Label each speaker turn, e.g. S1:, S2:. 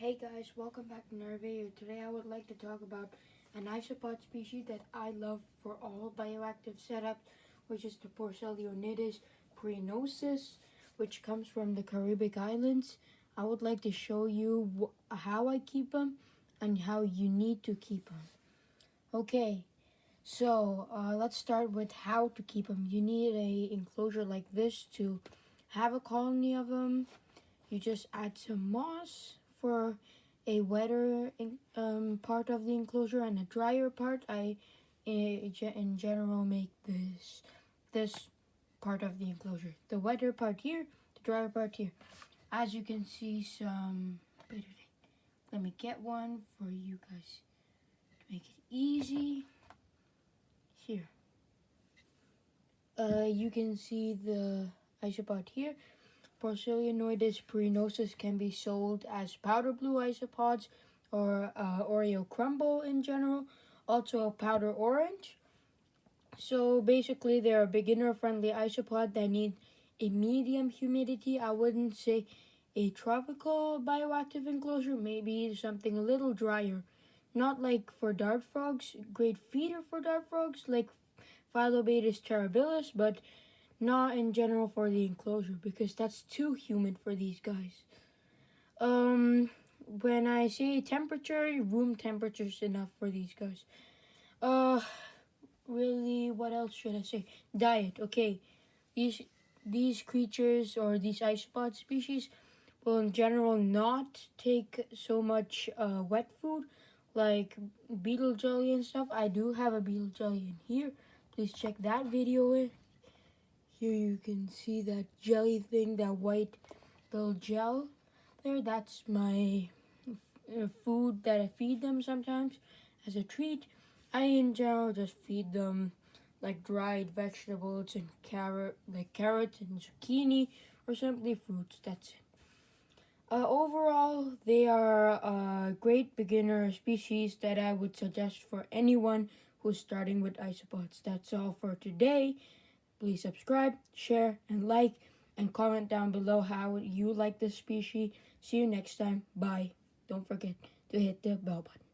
S1: Hey guys, welcome back to another video. Today I would like to talk about an isopod species that I love for all bioactive setups, which is the Porcellionides pruinosus, which comes from the Caribbean Islands. I would like to show you how I keep them and how you need to keep them. Okay, so uh, let's start with how to keep them. You need a enclosure like this to have a colony of them. You just add some moss for a wetter um, part of the enclosure and a drier part. I, in general, make this this part of the enclosure. The wetter part here, the drier part here. As you can see, some. Let me get one for you guys to make it easy. Here. Uh, you can see the isopod here. Porcellionides pruinosus can be sold as powder blue isopods or uh, Oreo crumble in general. Also powder orange. So basically they're a beginner friendly isopod that need a medium humidity. I wouldn't say a tropical bioactive enclosure, maybe something a little drier. Not like for dart frogs, great feeder for dart frogs like Phyllobates terribilis, but not in general for the enclosure because that's too humid for these guys. Um, when I say temperature, room temperature is enough for these guys. Uh, really, what else should I say? Diet. Okay, these these creatures or these isopod species will in general not take so much uh, wet food like beetle jelly and stuff. I do have a beetle jelly in here. Please check that video here you can see that jelly thing, that white little gel there. That's my uh, food that I feed them sometimes as a treat. I in general just feed them like dried vegetables and carrot, like carrots and zucchini or simply fruits. That's it. Uh, overall, they are a great beginner species that I would suggest for anyone who's starting with isopods. That's all for today. Please subscribe, share, and like, and comment down below how you like this species. See you next time. Bye. Don't forget to hit the bell button.